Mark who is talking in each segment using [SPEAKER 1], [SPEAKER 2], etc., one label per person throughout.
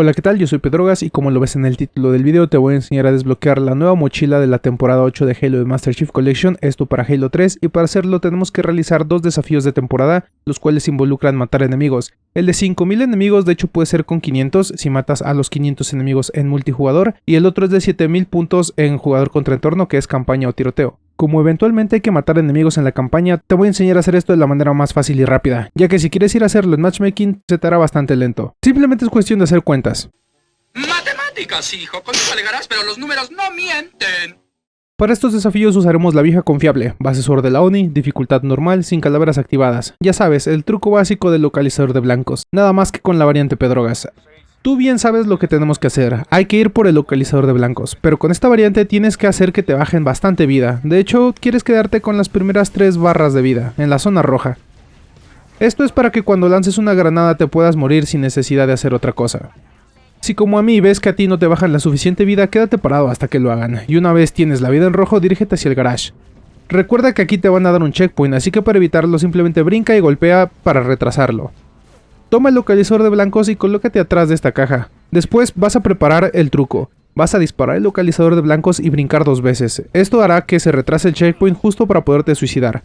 [SPEAKER 1] Hola qué tal, yo soy Pedrogas y como lo ves en el título del video te voy a enseñar a desbloquear la nueva mochila de la temporada 8 de Halo de Master Chief Collection, esto para Halo 3 y para hacerlo tenemos que realizar dos desafíos de temporada, los cuales involucran matar enemigos. El de 5000 enemigos de hecho puede ser con 500 si matas a los 500 enemigos en multijugador y el otro es de 7000 puntos en jugador contra entorno que es campaña o tiroteo. Como eventualmente hay que matar enemigos en la campaña, te voy a enseñar a hacer esto de la manera más fácil y rápida, ya que si quieres ir a hacerlo en matchmaking, se te hará bastante lento. Simplemente es cuestión de hacer cuentas.
[SPEAKER 2] Matemáticas, hijo, con eso alegarás, pero los números no mienten.
[SPEAKER 1] Para estos desafíos usaremos la vieja confiable, base SWORD de la ONI, dificultad normal, sin calaveras activadas. Ya sabes, el truco básico del localizador de blancos, nada más que con la variante Pedrogas. Tú bien sabes lo que tenemos que hacer, hay que ir por el localizador de blancos, pero con esta variante tienes que hacer que te bajen bastante vida, de hecho quieres quedarte con las primeras 3 barras de vida, en la zona roja. Esto es para que cuando lances una granada te puedas morir sin necesidad de hacer otra cosa. Si como a mí ves que a ti no te bajan la suficiente vida, quédate parado hasta que lo hagan, y una vez tienes la vida en rojo, dirígete hacia el garage. Recuerda que aquí te van a dar un checkpoint, así que para evitarlo simplemente brinca y golpea para retrasarlo. Toma el localizador de blancos y colócate atrás de esta caja. Después vas a preparar el truco. Vas a disparar el localizador de blancos y brincar dos veces. Esto hará que se retrase el checkpoint justo para poderte suicidar.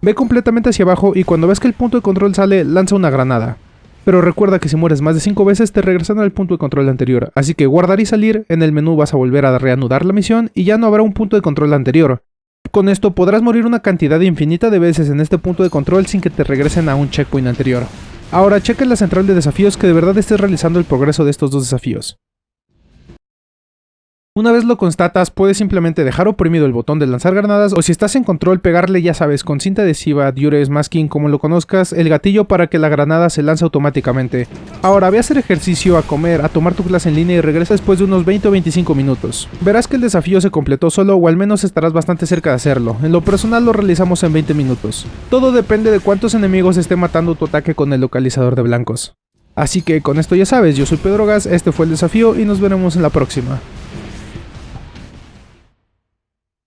[SPEAKER 1] Ve completamente hacia abajo y cuando ves que el punto de control sale, lanza una granada. Pero recuerda que si mueres más de 5 veces te regresan al punto de control anterior, así que guardar y salir, en el menú vas a volver a reanudar la misión y ya no habrá un punto de control anterior. Con esto podrás morir una cantidad infinita de veces en este punto de control sin que te regresen a un checkpoint anterior. Ahora checa en la central de desafíos que de verdad estés realizando el progreso de estos dos desafíos. Una vez lo constatas, puedes simplemente dejar oprimido el botón de lanzar granadas o si estás en control pegarle ya sabes con cinta adhesiva, diures, masking, como lo conozcas, el gatillo para que la granada se lance automáticamente. Ahora ve a hacer ejercicio, a comer, a tomar tu clase en línea y regresa después de unos 20 o 25 minutos. Verás que el desafío se completó solo o al menos estarás bastante cerca de hacerlo, en lo personal lo realizamos en 20 minutos. Todo depende de cuántos enemigos esté matando tu ataque con el localizador de blancos. Así que con esto ya sabes, yo soy Pedro Gas, este fue el desafío y nos veremos en la próxima.